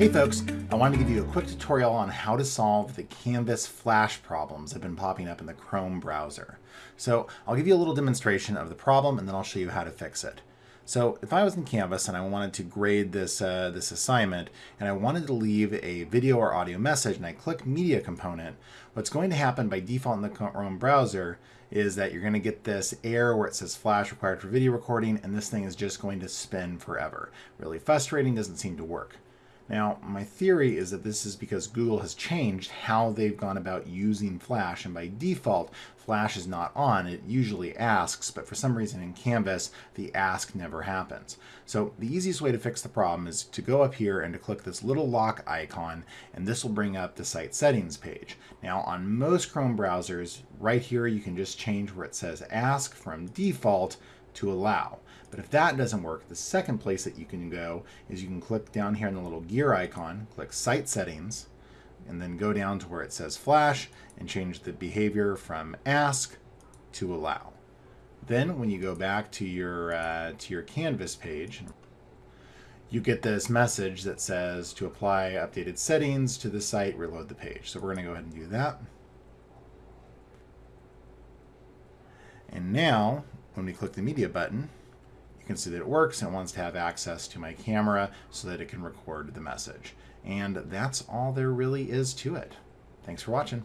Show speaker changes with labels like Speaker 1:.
Speaker 1: Hey folks, I wanted to give you a quick tutorial on how to solve the Canvas Flash problems that have been popping up in the Chrome browser. So I'll give you a little demonstration of the problem and then I'll show you how to fix it. So if I was in Canvas and I wanted to grade this, uh, this assignment and I wanted to leave a video or audio message and I click media component, what's going to happen by default in the Chrome browser is that you're going to get this error where it says flash required for video recording and this thing is just going to spin forever. Really frustrating, doesn't seem to work. Now, my theory is that this is because Google has changed how they've gone about using Flash, and by default, Flash is not on. It usually asks, but for some reason in Canvas, the ask never happens. So the easiest way to fix the problem is to go up here and to click this little lock icon, and this will bring up the site settings page. Now, on most Chrome browsers, right here, you can just change where it says ask from default to allow. But if that doesn't work, the second place that you can go is you can click down here in the little gear icon, click Site Settings, and then go down to where it says Flash and change the behavior from Ask to Allow. Then when you go back to your, uh, to your Canvas page, you get this message that says to apply updated settings to the site, reload the page. So we're going to go ahead and do that. And now, when we click the media button, you can see that it works and it wants to have access to my camera so that it can record the message. And that's all there really is to it. Thanks for watching.